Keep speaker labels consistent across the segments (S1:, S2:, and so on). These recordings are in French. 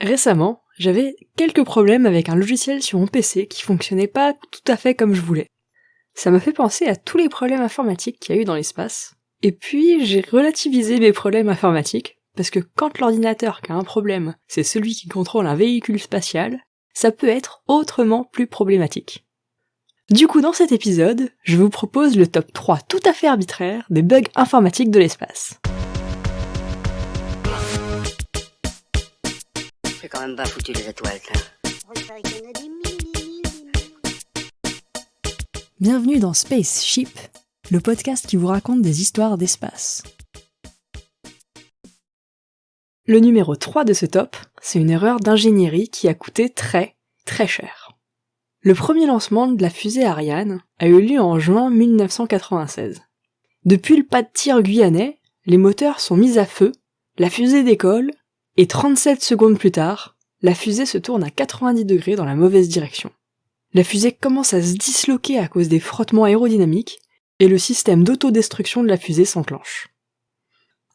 S1: Récemment, j'avais quelques problèmes avec un logiciel sur mon PC qui fonctionnait pas tout à fait comme je voulais. Ça m'a fait penser à tous les problèmes informatiques qu'il y a eu dans l'espace, et puis j'ai relativisé mes problèmes informatiques, parce que quand l'ordinateur qui a un problème, c'est celui qui contrôle un véhicule spatial, ça peut être autrement plus problématique. Du coup, dans cet épisode, je vous propose le top 3 tout à fait arbitraire des bugs informatiques de l'espace.
S2: Même pas foutu les étoiles,
S1: Bienvenue dans Spaceship, le podcast qui vous raconte des histoires d'espace. Le numéro 3 de ce top, c'est une erreur d'ingénierie qui a coûté très, très cher. Le premier lancement de la fusée Ariane a eu lieu en juin 1996. Depuis le pas de tir guyanais, les moteurs sont mis à feu, la fusée décolle, et 37 secondes plus tard, la fusée se tourne à 90 degrés dans la mauvaise direction. La fusée commence à se disloquer à cause des frottements aérodynamiques, et le système d'autodestruction de la fusée s'enclenche.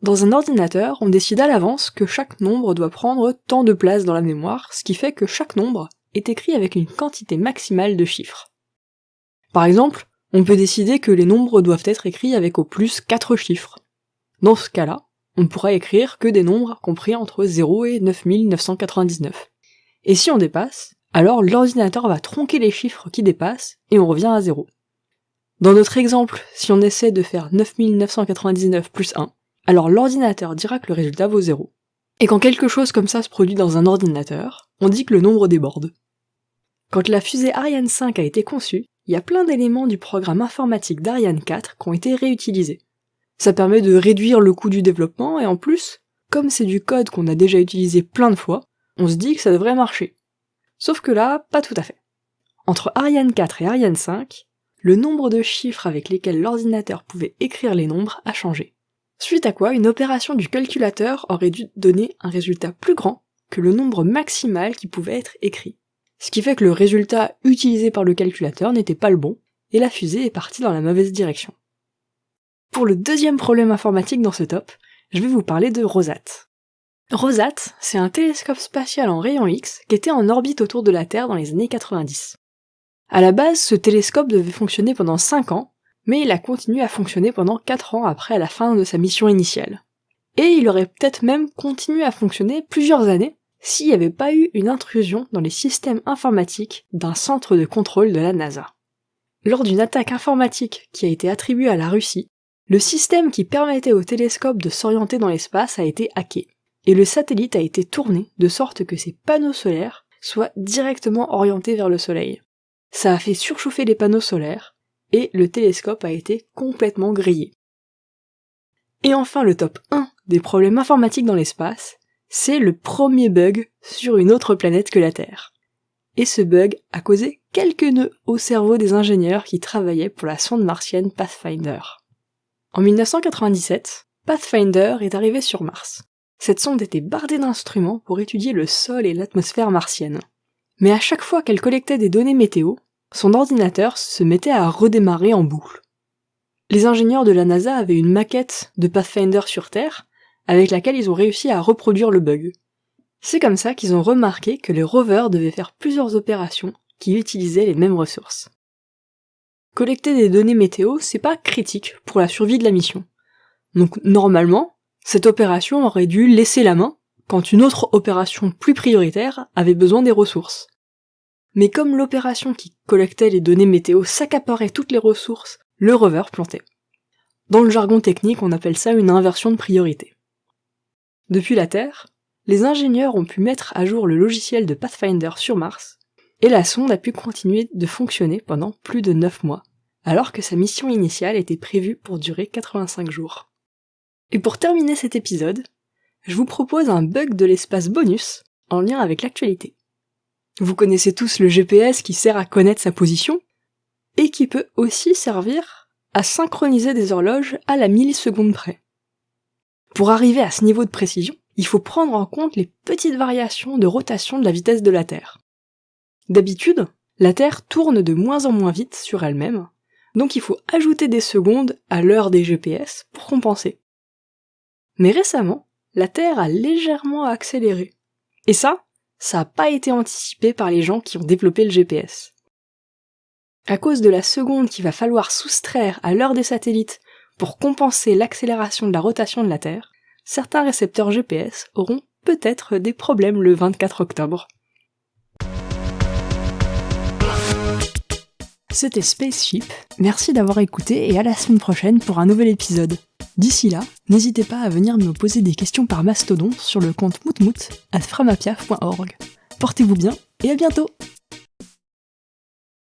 S1: Dans un ordinateur, on décide à l'avance que chaque nombre doit prendre tant de place dans la mémoire, ce qui fait que chaque nombre est écrit avec une quantité maximale de chiffres. Par exemple, on peut décider que les nombres doivent être écrits avec au plus 4 chiffres. Dans ce cas-là, on pourra écrire que des nombres compris entre 0 et 9999. Et si on dépasse, alors l'ordinateur va tronquer les chiffres qui dépassent et on revient à 0. Dans notre exemple, si on essaie de faire 9999 plus 1, alors l'ordinateur dira que le résultat vaut 0. Et quand quelque chose comme ça se produit dans un ordinateur, on dit que le nombre déborde. Quand la fusée Ariane 5 a été conçue, il y a plein d'éléments du programme informatique d'Ariane 4 qui ont été réutilisés. Ça permet de réduire le coût du développement et en plus, comme c'est du code qu'on a déjà utilisé plein de fois, on se dit que ça devrait marcher. Sauf que là, pas tout à fait. Entre Ariane 4 et Ariane 5, le nombre de chiffres avec lesquels l'ordinateur pouvait écrire les nombres a changé. Suite à quoi une opération du calculateur aurait dû donner un résultat plus grand que le nombre maximal qui pouvait être écrit. Ce qui fait que le résultat utilisé par le calculateur n'était pas le bon, et la fusée est partie dans la mauvaise direction. Pour le deuxième problème informatique dans ce top, je vais vous parler de Rosat. Rosat, c'est un télescope spatial en rayon X qui était en orbite autour de la Terre dans les années 90. À la base, ce télescope devait fonctionner pendant 5 ans, mais il a continué à fonctionner pendant 4 ans après la fin de sa mission initiale. Et il aurait peut-être même continué à fonctionner plusieurs années s'il n'y avait pas eu une intrusion dans les systèmes informatiques d'un centre de contrôle de la NASA. Lors d'une attaque informatique qui a été attribuée à la Russie, le système qui permettait au télescope de s'orienter dans l'espace a été hacké, et le satellite a été tourné de sorte que ses panneaux solaires soient directement orientés vers le Soleil. Ça a fait surchauffer les panneaux solaires, et le télescope a été complètement grillé. Et enfin le top 1 des problèmes informatiques dans l'espace, c'est le premier bug sur une autre planète que la Terre. Et ce bug a causé quelques nœuds au cerveau des ingénieurs qui travaillaient pour la sonde martienne Pathfinder. En 1997, Pathfinder est arrivé sur Mars. Cette sonde était bardée d'instruments pour étudier le sol et l'atmosphère martienne. Mais à chaque fois qu'elle collectait des données météo, son ordinateur se mettait à redémarrer en boucle. Les ingénieurs de la NASA avaient une maquette de Pathfinder sur Terre, avec laquelle ils ont réussi à reproduire le bug. C'est comme ça qu'ils ont remarqué que les rovers devaient faire plusieurs opérations qui utilisaient les mêmes ressources. Collecter des données météo, c'est pas critique pour la survie de la mission. Donc normalement, cette opération aurait dû laisser la main quand une autre opération plus prioritaire avait besoin des ressources. Mais comme l'opération qui collectait les données météo s'accaparait toutes les ressources, le rover plantait. Dans le jargon technique, on appelle ça une inversion de priorité. Depuis la Terre, les ingénieurs ont pu mettre à jour le logiciel de Pathfinder sur Mars, et la sonde a pu continuer de fonctionner pendant plus de 9 mois, alors que sa mission initiale était prévue pour durer 85 jours. Et pour terminer cet épisode, je vous propose un bug de l'espace bonus en lien avec l'actualité. Vous connaissez tous le GPS qui sert à connaître sa position, et qui peut aussi servir à synchroniser des horloges à la milliseconde près. Pour arriver à ce niveau de précision, il faut prendre en compte les petites variations de rotation de la vitesse de la Terre. D'habitude, la Terre tourne de moins en moins vite sur elle-même, donc il faut ajouter des secondes à l'heure des GPS pour compenser. Mais récemment, la Terre a légèrement accéléré. Et ça, ça n'a pas été anticipé par les gens qui ont développé le GPS. À cause de la seconde qu'il va falloir soustraire à l'heure des satellites pour compenser l'accélération de la rotation de la Terre, certains récepteurs GPS auront peut-être des problèmes le 24 octobre. C'était Spaceship, merci d'avoir écouté et à la semaine prochaine pour un nouvel épisode. D'ici là, n'hésitez pas à venir me poser des questions par mastodon sur le compte moutmout at framapiaf.org. Portez-vous bien et à bientôt